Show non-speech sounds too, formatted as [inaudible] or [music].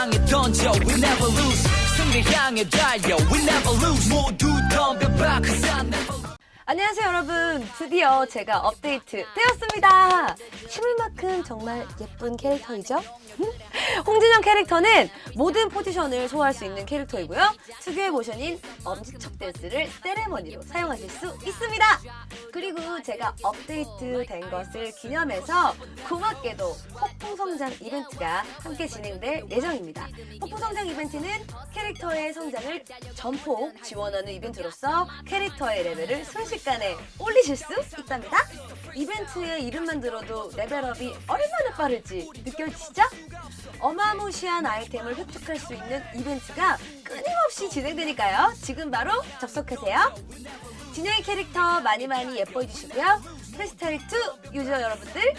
향해 던져. We never lose. 승리 향해 달려. We never lose. 모두 덤벼봐 Cause I never 안녕하세요 여러분. 드디어 제가 업데이트 되었습니다. 실물만큼 정말 예쁜 캐릭터이죠? [laughs] 홍진영 캐릭터는 모든 포지션을 소화할 수 있는 캐릭터이고요. 특유의 모션인 엄지척 댄스를 세레머니로 사용하실 수 있습니다 그리고 제가 업데이트 된 것을 기념해서 고맙게도 폭풍성장 이벤트가 함께 진행될 예정입니다 폭풍성장 이벤트는 캐릭터의 성장을 전폭 지원하는 이벤트로서 캐릭터의 레벨을 순식간에 올리실 수 있답니다. 이벤트의 이름만 들어도 레벨업이 얼마나 빠를지 느껴지시죠? 어마무시한 아이템을 획득할 수 있는 이벤트가 끊임없이 진행되니까요. 지금 바로 접속하세요. 진영이 캐릭터 많이 많이 예뻐해 주시고요. 프리스타일 2 유저 여러분들.